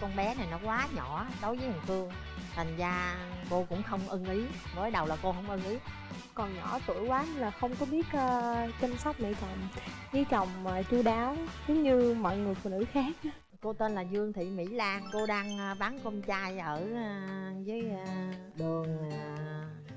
con bé này nó quá nhỏ đối với thằng Phương. Thành ra cô cũng không ưng ý mới đầu là cô không ưng ý. Còn nhỏ tuổi quá nên là không có biết uh, chăm sóc mẹ chồng. Với chồng uh, chu đáo giống như mọi người phụ nữ khác. Cô tên là Dương Thị Mỹ Lan cô đang ờ, bán cơm chay ở với đường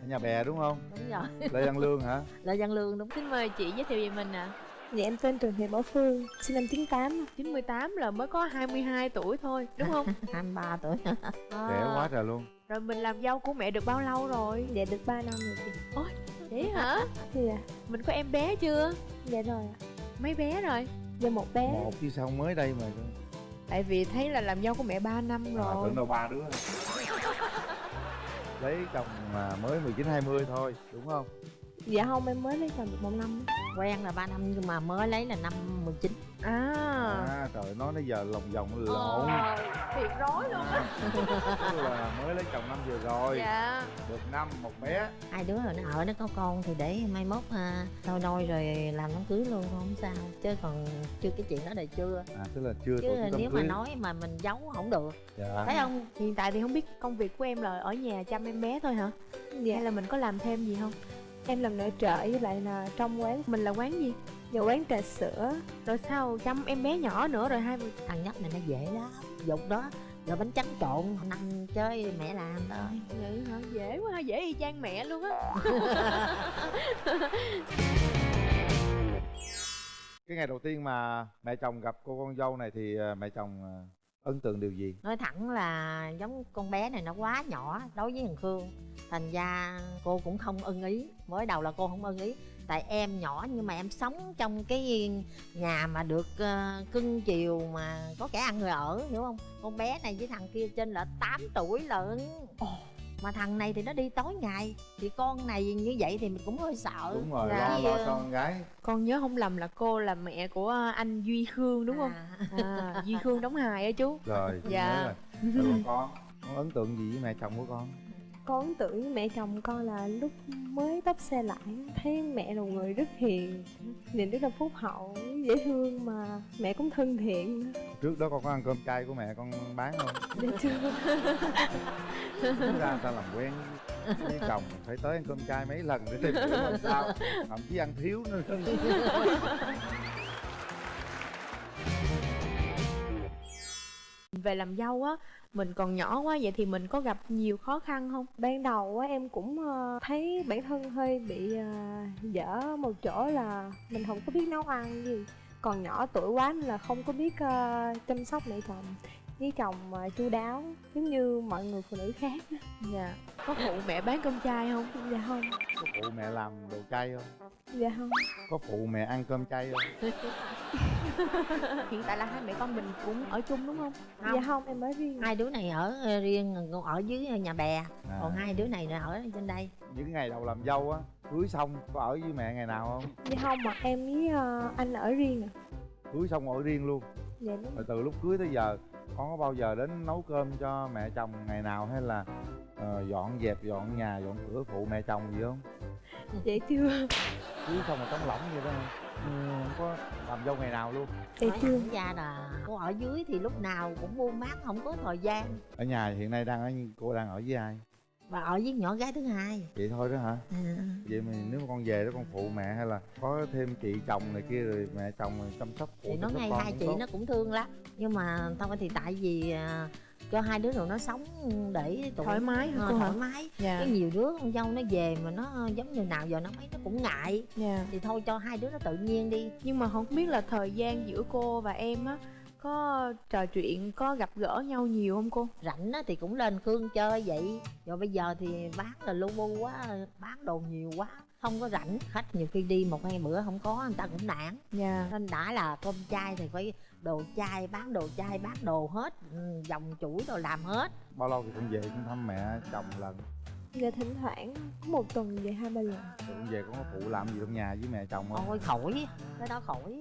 ở nhà bè đúng không? đúng rồi. Lê văn lương hả? Lê văn lương đúng. Xin mời chị giới thiệu về mình ạ. à. Dạ em tên Trần Thị Bảo Phương, sinh năm 98 98 là mới có 22 tuổi thôi, đúng không? 23 tuổi à. Trẻ quá trời luôn Rồi mình làm dâu của mẹ được bao lâu rồi? Dạ được 3 năm rồi chị Ôi, thế hả? Dạ Mình có em bé chưa? Dạ rồi Mấy bé rồi? Dạ một bé Một chứ sao mới đây mà Tại vì thấy là làm dâu của mẹ 3 năm rồi à, tưởng đâu ba đứa Lấy chồng mà mới 19 20 thôi, đúng không? Dạ không, em mới lấy chồng được một năm. Quen là 3 năm nhưng mà mới lấy là năm 19 À. À trời nói nãy giờ lòng vòng lộn. Ờ, Thiệt rối luôn á. Là mới lấy chồng năm vừa rồi. Dạ. Được năm, một bé. Hai đứa rồi nó ở nó có con thì để mai mốt à, thôi đôi rồi làm đám cưới luôn không sao. Chứ còn chưa cái chuyện đó là chưa. À tức là chưa Chứ chức nếu cưới. mà nói mà mình giấu không được. Dạ. Thấy không? Hiện tại thì không biết công việc của em là ở nhà chăm em bé thôi hả? Dạ. Hay là mình có làm thêm gì không? Em làm nội trợ với lại là trong quán. Mình là quán gì? Dạ quán trà sữa. Rồi sao chăm em bé nhỏ nữa rồi hai người Thằng nhóc này nó dễ lắm. Dục đó. Rồi bánh trắng trộn năm chơi mẹ làm thôi. Vậy hả? Dễ quá ha, dễ y chang mẹ luôn á. Cái ngày đầu tiên mà mẹ chồng gặp cô con dâu này thì à, mẹ chồng à, ấn tượng điều gì? Nói thẳng là giống con bé này nó quá nhỏ đối với thằng Khương. Thành ra cô cũng không ưng ý. Mới đầu là cô không ưng ý. Tại em nhỏ nhưng mà em sống trong cái nhà mà được uh, cưng chiều mà có kẻ ăn người ở hiểu không? Con bé này với thằng kia trên là 8 tuổi lận. Oh mà thằng này thì nó đi tối ngày thì con này như vậy thì mình cũng hơi sợ. Đúng rồi dạ. lo lo cho con gái. Con nhớ không lầm là cô là mẹ của anh duy khương đúng không? À, à duy khương đóng hài á chú. Rồi dạ. rồi. rồi con con ấn tượng gì với mẹ chồng của con con với mẹ chồng con là lúc mới tấp xe lại thấy mẹ là một người rất hiền nhìn rất là phúc hậu dễ thương mà mẹ cũng thân thiện. Trước đó con có ăn cơm chay của mẹ con bán không? Dạ chưa. Ra ta làm quen với chồng phải tới ăn cơm chay mấy lần để tìm hiểu làm sao thậm chí ăn thiếu nữa về làm dâu á mình còn nhỏ quá vậy thì mình có gặp nhiều khó khăn không? Ban đầu á em cũng ờ, thấy bản thân hơi bị ờ, dở một chỗ là mình không có biết nấu ăn gì. Còn nhỏ tuổi quá nên là không có biết uh, chăm sóc mẹ chồng với chồng uh, chu đáo giống như mọi người phụ nữ khác. Dạ. Có phụ mẹ bán cơm chay không? Dạ không. Có phụ mẹ làm đồ chay không? Dạ không. Có phụ mẹ ăn cơm chay không? Hiện tại là hai mẹ con mình cũng ở chung đúng không, không. dạ không em ở riêng. Hai đứa này ở ờ, riêng còn ở dưới nhà bè. À. còn hai đứa này ở trên đây. Những ngày đầu làm dâu á cưới xong có ở với mẹ ngày nào không? Dạ không mà em với uh, anh ở riêng à cưới xong ở riêng luôn. Dạ đúng. Rồi từ lúc cưới tới giờ con có bao giờ đến nấu cơm cho mẹ chồng ngày nào hay là uh, dọn dẹp dọn nhà dọn cửa phụ mẹ chồng gì không? Dạ chưa cưới xong mà trống lỏng vậy đó. Ừ, không có làm dâu ngày nào luôn. Dạ chưa ra là cô ở dưới thì lúc nào cũng buôn bán không có thời gian. Ở nhà hiện nay đang ở cô đang ở với ai và ở với nhỏ gái thứ hai vậy thôi đó hả à. vậy mà nếu mà con về đó con phụ mẹ hay là có thêm chị chồng này kia rồi mẹ chồng rồi chăm sóc phụ thì nó ngay hai chị tốt. nó cũng thương lắm nhưng mà thôi thì tại vì uh, cho hai đứa rồi nó sống để tụi thoải mái hả, thoải mái dạ. cái nhiều đứa con dâu nó về mà nó giống như nào giờ nó mấy nó cũng ngại dạ. thì thôi cho hai đứa nó tự nhiên đi nhưng mà không biết là thời gian giữa cô và em á có trò chuyện có gặp gỡ nhau nhiều không cô? Rảnh á thì cũng lên khương chơi vậy. Rồi bây giờ thì bán là lu bu quá bán đồ nhiều quá không có rảnh. Khách nhiều khi đi một hai bữa không có người ta cũng nản. Dạ. Nên đã là cơm chay thì phải đồ chay bán đồ chay bán đồ hết ừ, dòng chuỗi đồ làm hết. Bao lâu thì cũng về cũng thăm mẹ chồng lần dạ thỉnh thoảng có một tuần về hai ba lần. Cũng về có phụ làm gì trong nhà với mẹ chồng không? Ôi khỏi cái đó khỏi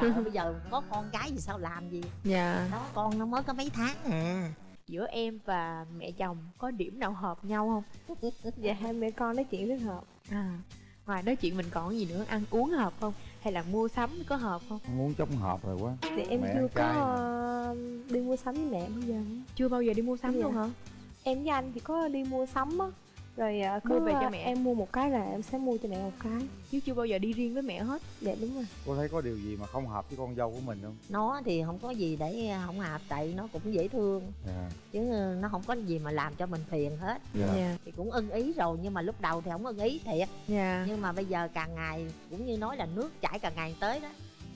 Trời ơi, bây giờ có con cái gì sao làm gì? Dạ. Đó con nó mới có mấy tháng à. Giữa em và mẹ chồng có điểm nào hợp nhau không? Dạ hai mẹ con nói chuyện rất hợp. À ngoài nói chuyện mình còn gì nữa? Ăn uống hợp không? Hay là mua sắm có hợp không? Muốn chống hợp rồi quá. Thì em Mẹ chưa có mà. ờ, đi mua sắm với mẹ bao giờ. Chưa bao giờ đi mua sắm Dạ. luôn hả em với anh thì có đi mua sắm á. Rồi Mua có, về cho ờ, mẹ. em mua một cái là em sẽ mua cho mẹ một cái. Chứ chưa bao giờ đi riêng với mẹ hết. Dạ đúng rồi. Cô thấy có điều gì mà không hợp với con dâu của mình không? Nó thì không có gì để không hợp tại nó cũng dễ thương. Dạ. Chứ nó không có gì mà làm cho mình phiền hết. Dạ. Dạ. Thì cũng ưng ý rồi nhưng mà lúc đầu thì không ưng ý thiệt. Dạ. Nhưng mà bây giờ càng ngày cũng như nói là nước chảy càng ngày tới đó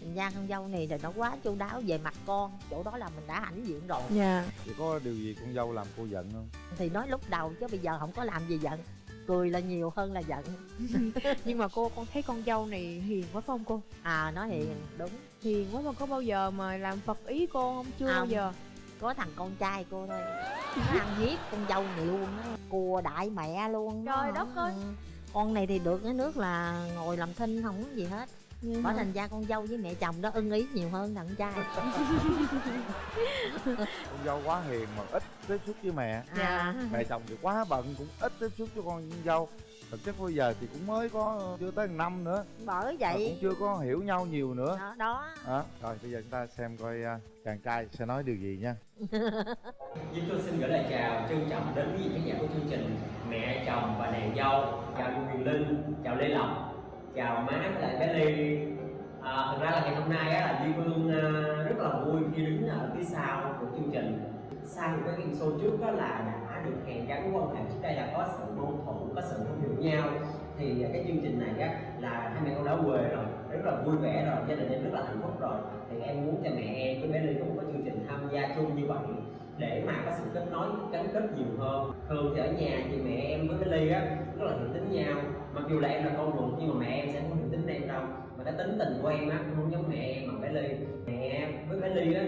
thành ra con dâu này thì nó quá chu đáo về mặt con chỗ đó là mình đã hãnh diện rồi dạ Vậy có điều gì con dâu làm cô giận không? thì nói lúc đầu chứ bây giờ không có làm gì giận cười là nhiều hơn là giận nhưng mà cô con thấy con dâu này hiền quá phải không cô à nó hiền đúng hiền quá mà có bao giờ mà làm phật ý cô không chưa bao Không. giờ có thằng con trai cô thôi nó ăn hiếp con dâu này luôn á cùa đại mẹ luôn Trời đó. đất ơi. Ừ. con này thì được cái nước là ngồi làm thinh không có gì hết Nhưng bởi mà- thành ra con dâu với mẹ chồng đó ưng ý nhiều hơn thằng trai. Con dâu quá hiền mà ít tiếp xúc với mẹ. À, Mẹ chồng thì quá bận cũng ít tiếp xúc với con dâu. Thực chất bây giờ thì cũng mới có chưa tới năm nữa. Bởi Mà vậy. cũng chưa có hiểu nhau nhiều nữa. Đó, đó. đó. Rồi bây giờ chúng ta xem coi à, chàng trai sẽ nói điều gì nha. Chúng tôi xin gửi lời chào trân trọng đến quý vị khán giả của chương trình Mẹ chồng và nàng dâu. Chào Quyền Linh, chào Lê Lộc, chào má với lại bé Ly. À, Thật ra là ngày hôm nay á, là Duy Phương à, rất là vui khi đứng ở phía sau của chương trình. Sau những cái game show trước đó là đã được hàn gắn quan hệ trước đây là có sự mâu thuẫn, có sự không hiểu nhau. Thì à, cái chương trình này á, là hai mẹ con đã quê rồi rất là vui vẻ rồi gia đình em rất là hạnh phúc rồi. Thì em muốn cho mẹ em với bé Ly cũng có chương trình tham gia chung như vậy để mà có sự kết nối gắn kết nhiều hơn. Thường thì ở nhà thì mẹ em với bé ly á rất là hiểu tính nhau mặc dù là em là con ruột nhưng mà mẹ em sẽ không hiểu tính em đâu. Mà cái tính tình của em á không giống mẹ em mà bé ly. Mẹ em với bé ly á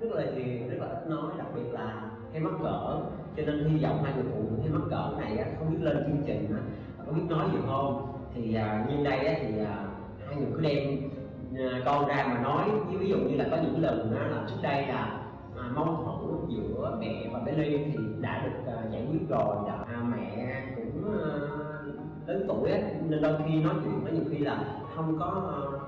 rất là hiền rất là ít nói. Đặc biệt là hay mắc cỡ. Cho nên hy vọng hai người phụ nữ hay mắc cỡ này á không biết lên chương trình á có biết nói nhiều hơn. Thì à, nhân đây á thì à, hai người cứ đem à, con ra mà nói. Ví dụ như là có những lần á là trước đây là à, mâu thuẫn giữa mẹ và bé ly thì đã được à, giải quyết rồi. Đã, à, mẹ cũng à, tuổi ấy, nên đôi khi nói chuyện có nhiều khi là không có ờ,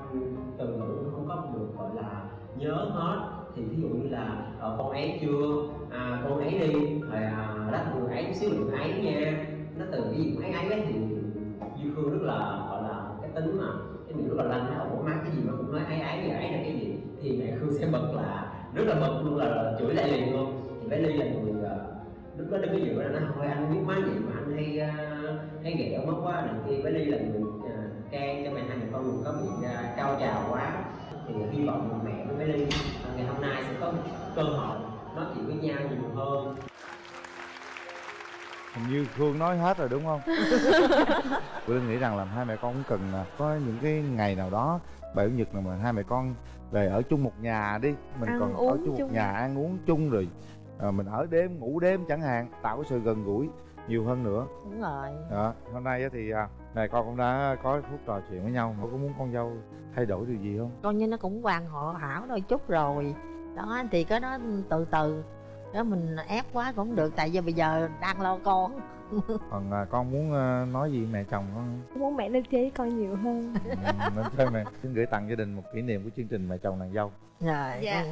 từ ngữ không có được gọi là nhớ hết. Thì ví dụ như là ờ, con ấy chưa à, con ấy đi rồi à, đắt người ấy xíu đừng ấy nha. Nó từ cái gì ấy ấy ấy thì duy khương rất là gọi là cái tính mà cái mình rất là lanh ổ má cái gì mà cũng nói ấy ấy ấy là cái gì? Thì mẹ khương sẽ bật là rất là bật luôn là, là chửi lại liền luôn. Thì bé ly là người ờ, lúc đó đứng cái giữa là nó thôi anh biết má gì mà hay uh, hay ghẹo mất quá này kia bé ly là người uh, can cho mẹ hai mẹ con đừng có bị uh, cao trào quá thì hy vọng là mẹ với ly ngày hôm nay sẽ có cơ hội nói chuyện với nhau nhiều hơn Hình như Khương nói hết rồi đúng không? Tôi nghĩ rằng là hai mẹ con cũng cần có những cái ngày nào đó Bảy Chủ nhật nào mà hai mẹ con về ở chung một nhà đi Mình Ăn còn ở chung một chung. nhà ăn uống chung rồi à, Mình ở đêm ngủ đêm chẳng hạn Tạo cái sự gần gũi nhiều hơn nữa. Đúng rồi. Đó. Hôm nay á thì à, mẹ con cũng đã có phút trò chuyện với nhau. Có muốn con dâu thay đổi điều gì không? coi như nó cũng hoàn họ hảo đôi chút rồi. Đó thì cái đó từ từ. Đó mình ép quá cũng không được tại vì bây giờ đang lo con. Còn à, con muốn à, nói gì mẹ chồng con? Muốn mẹ lên chơi với con nhiều hơn. Ừ, Nên chơi mẹ. Xin gửi tặng gia đình một kỷ niệm của chương trình mẹ chồng nàng dâu. Rồi. Dạ.